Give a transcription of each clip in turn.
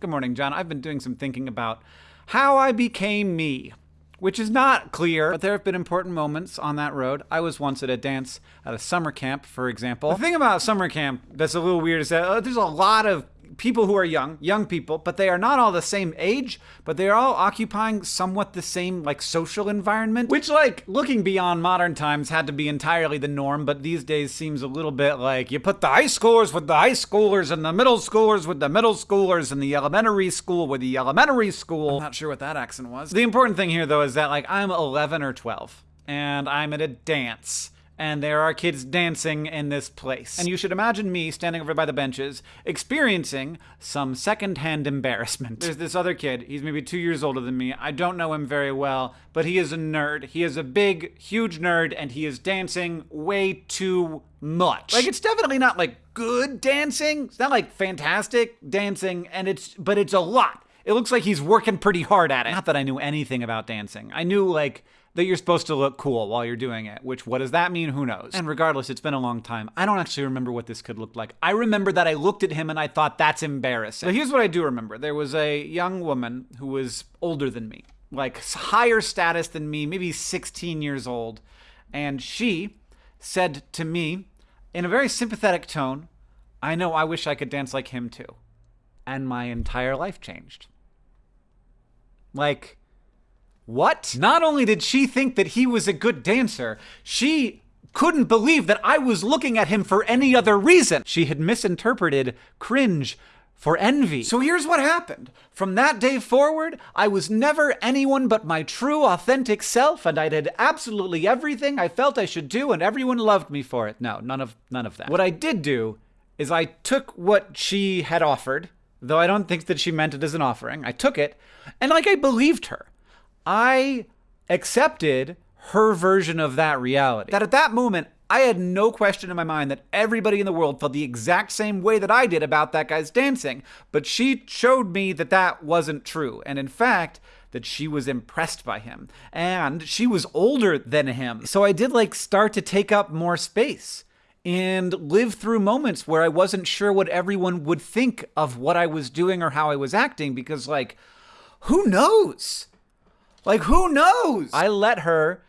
Good morning, John. I've been doing some thinking about how I became me, which is not clear, but there have been important moments on that road. I was once at a dance at a summer camp, for example. The thing about summer camp that's a little weird is that uh, there's a lot of people who are young, young people, but they are not all the same age, but they're all occupying somewhat the same like social environment, which like looking beyond modern times had to be entirely the norm, but these days seems a little bit like you put the high schoolers with the high schoolers and the middle schoolers with the middle schoolers and the elementary school with the elementary school. I'm not sure what that accent was. The important thing here though is that like I'm 11 or 12 and I'm at a dance and there are kids dancing in this place. And you should imagine me standing over by the benches, experiencing some secondhand embarrassment. There's this other kid, he's maybe two years older than me. I don't know him very well, but he is a nerd. He is a big, huge nerd, and he is dancing way too much. Like, it's definitely not like good dancing, it's not like fantastic dancing, and it's, but it's a lot. It looks like he's working pretty hard at it. Not that I knew anything about dancing. I knew, like, that you're supposed to look cool while you're doing it, which what does that mean? Who knows? And regardless, it's been a long time. I don't actually remember what this could look like. I remember that I looked at him and I thought that's embarrassing. But here's what I do remember. There was a young woman who was older than me, like higher status than me, maybe 16 years old, and she said to me in a very sympathetic tone, "I know I wish I could dance like him too." And my entire life changed. Like what? Not only did she think that he was a good dancer, she couldn't believe that I was looking at him for any other reason. She had misinterpreted cringe for envy. So here's what happened. From that day forward, I was never anyone but my true, authentic self, and I did absolutely everything I felt I should do, and everyone loved me for it. No, none of none of that. What I did do is I took what she had offered, though I don't think that she meant it as an offering. I took it, and like I believed her. I accepted her version of that reality. That at that moment, I had no question in my mind that everybody in the world felt the exact same way that I did about that guy's dancing. But she showed me that that wasn't true. And in fact, that she was impressed by him. And she was older than him. So I did like start to take up more space and live through moments where I wasn't sure what everyone would think of what I was doing or how I was acting because, like, who knows? Like, who knows? I let her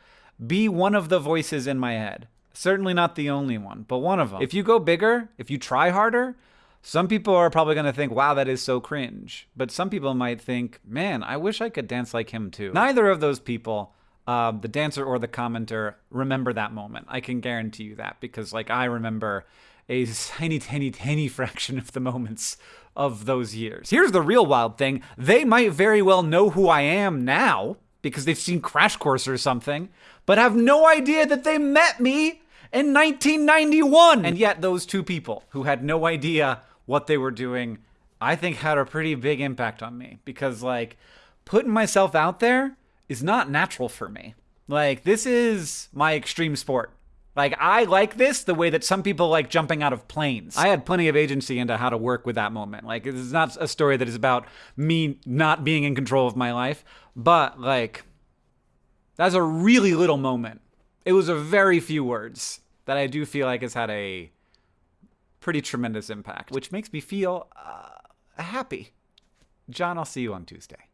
be one of the voices in my head. Certainly not the only one, but one of them. If you go bigger, if you try harder, some people are probably going to think, wow, that is so cringe. But some people might think, man, I wish I could dance like him too. Neither of those people, uh, the dancer or the commenter, remember that moment. I can guarantee you that because, like, I remember a tiny, tiny, tiny fraction of the moments of those years. Here's the real wild thing they might very well know who I am now because they've seen Crash Course or something, but have no idea that they met me in 1991. And yet, those two people who had no idea what they were doing, I think had a pretty big impact on me because, like, putting myself out there is not natural for me. Like, this is my extreme sport. Like, I like this the way that some people like jumping out of planes. I had plenty of agency into how to work with that moment. Like, this is not a story that is about me not being in control of my life, but like, that's a really little moment. It was a very few words that I do feel like has had a pretty tremendous impact, which makes me feel uh, happy. John, I'll see you on Tuesday.